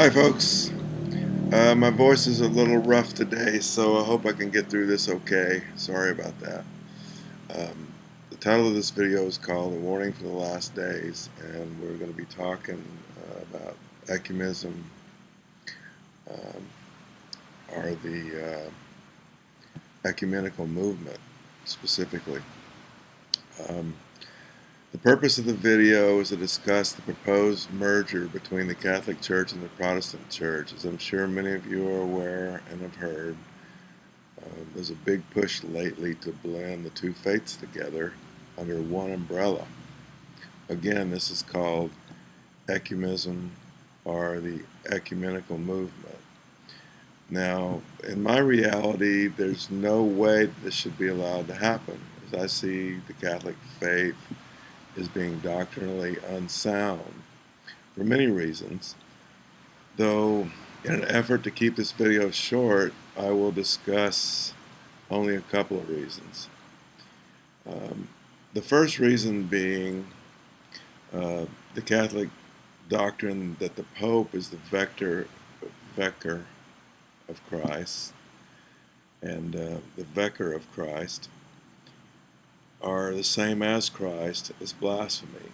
Hi folks, uh, my voice is a little rough today so I hope I can get through this okay. Sorry about that. Um, the title of this video is called A Warning for the Last Days and we're going to be talking uh, about ecumenism um, or the uh, ecumenical movement specifically. Um, the purpose of the video is to discuss the proposed merger between the Catholic Church and the Protestant Church. As I'm sure many of you are aware and have heard, uh, there's a big push lately to blend the two faiths together under one umbrella. Again, this is called ecumenism or the ecumenical movement. Now, in my reality, there's no way this should be allowed to happen. As I see the Catholic faith is being doctrinally unsound for many reasons. Though, in an effort to keep this video short, I will discuss only a couple of reasons. Um, the first reason being uh, the Catholic doctrine that the Pope is the vector, vicar of Christ and uh, the vicar of Christ are the same as Christ is blasphemy.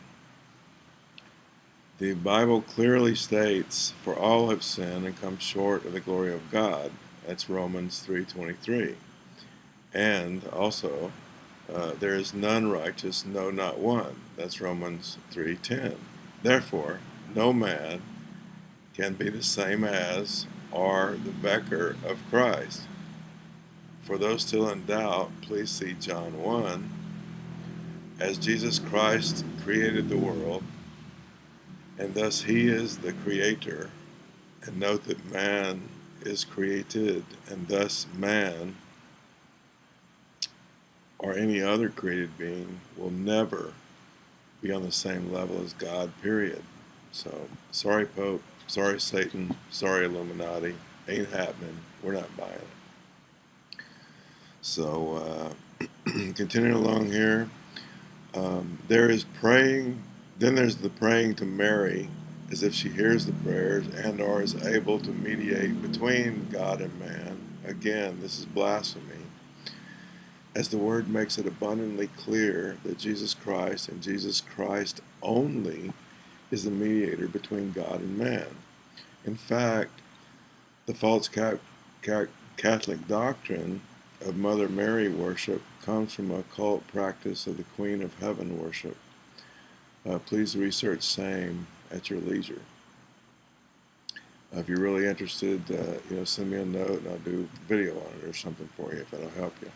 The Bible clearly states, for all have sinned and come short of the glory of God. That's Romans 3.23. And also, uh, there is none righteous, no, not one. That's Romans 3.10. Therefore, no man can be the same as or the vicar of Christ. For those still in doubt, please see John 1, as Jesus Christ created the world, and thus he is the creator, and note that man is created, and thus man or any other created being will never be on the same level as God, period. So, sorry Pope, sorry Satan, sorry Illuminati, ain't happening, we're not buying it. So, uh, continuing along here, um, there is praying, then there's the praying to Mary as if she hears the prayers and or is able to mediate between God and man. Again, this is blasphemy. As the word makes it abundantly clear that Jesus Christ and Jesus Christ only is the mediator between God and man. In fact, the false Catholic doctrine of Mother Mary worship comes from a cult practice of the Queen of Heaven worship. Uh, please research same at your leisure. Uh, if you're really interested, uh, you know, send me a note and I'll do a video on it or something for you if that'll help you.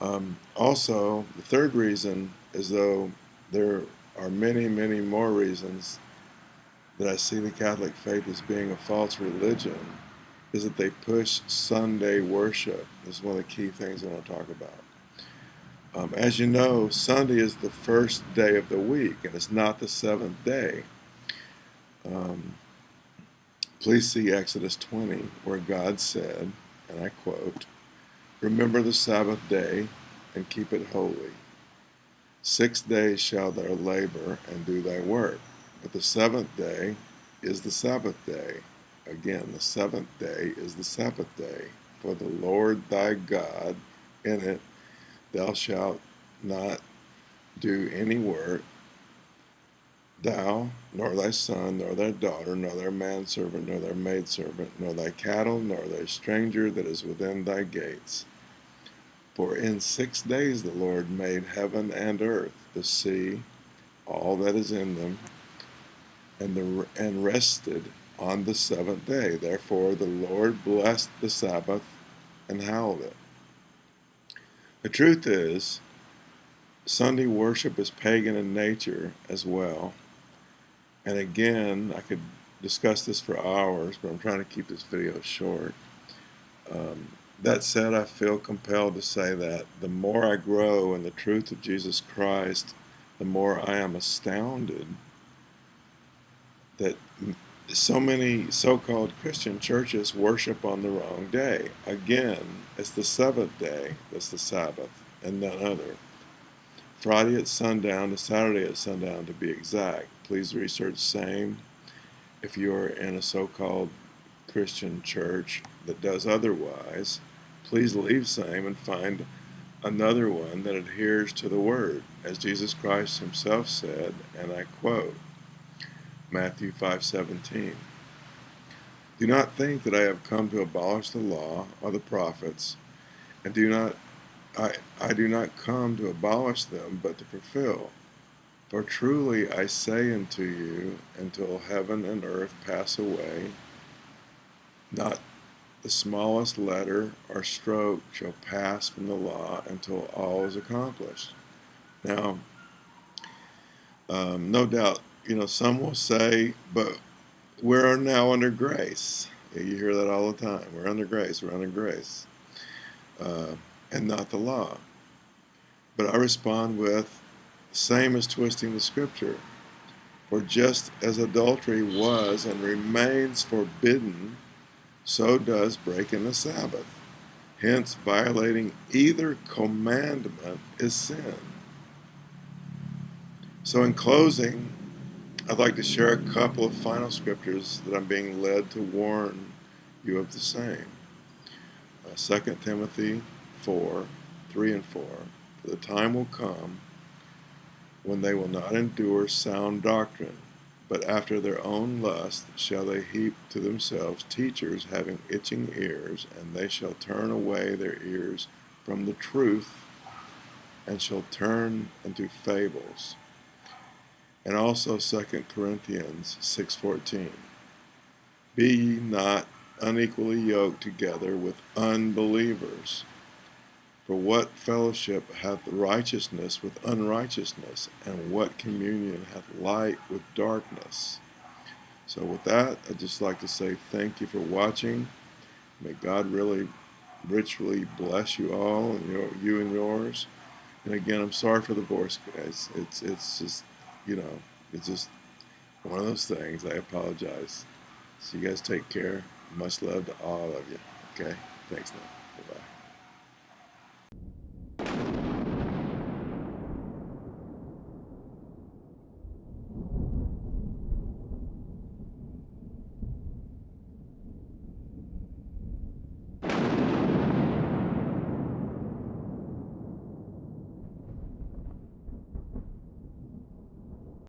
Um, also, the third reason is though there are many, many more reasons that I see the Catholic faith as being a false religion is that they push Sunday worship. This is one of the key things I want to talk about. Um, as you know, Sunday is the first day of the week, and it's not the seventh day. Um, please see Exodus 20, where God said, and I quote, Remember the Sabbath day and keep it holy. Six days shall thou labor and do thy work, but the seventh day is the Sabbath day Again, the seventh day is the Sabbath day. For the Lord thy God, in it thou shalt not do any work, thou, nor thy son, nor thy daughter, nor thy manservant, nor thy maidservant, nor thy cattle, nor thy stranger that is within thy gates. For in six days the Lord made heaven and earth, the sea, all that is in them, and, the, and rested on the seventh day. Therefore the Lord blessed the Sabbath and hallowed it. The truth is, Sunday worship is pagan in nature as well. And again, I could discuss this for hours, but I'm trying to keep this video short. Um, that said, I feel compelled to say that the more I grow in the truth of Jesus Christ, the more I am astounded that so many so-called Christian churches worship on the wrong day. Again, it's the seventh day that's the Sabbath and none other. Friday at sundown to Saturday at sundown to be exact. Please research same if you're in a so-called Christian church that does otherwise, please leave same and find another one that adheres to the word, as Jesus Christ himself said, and I quote, Matthew 5:17. Do not think that I have come to abolish the law or the prophets, and do not I, I do not come to abolish them, but to fulfill. For truly I say unto you, until heaven and earth pass away, not the smallest letter or stroke shall pass from the law until all is accomplished. Now, um, no doubt, you know, some will say, but we're now under grace. You hear that all the time. We're under grace. We're under grace. Uh, and not the law. But I respond with, same as twisting the scripture. For just as adultery was and remains forbidden, so does breaking the Sabbath. Hence, violating either commandment is sin. So, in closing, I'd like to share a couple of final scriptures that I'm being led to warn you of the same. Uh, 2 Timothy 4 3 and 4. For the time will come when they will not endure sound doctrine, but after their own lust shall they heap to themselves teachers having itching ears, and they shall turn away their ears from the truth, and shall turn into fables. And also 2 Corinthians 6.14 Be ye not unequally yoked together with unbelievers. For what fellowship hath righteousness with unrighteousness, and what communion hath light with darkness? So, with that, I'd just like to say thank you for watching. May God really richly bless you all and your, you and yours. And again, I'm sorry for the voice, guys. It's it's just you know it's just one of those things. I apologize. So you guys take care. Much love to all of you. Okay. Thanks now. Bye bye.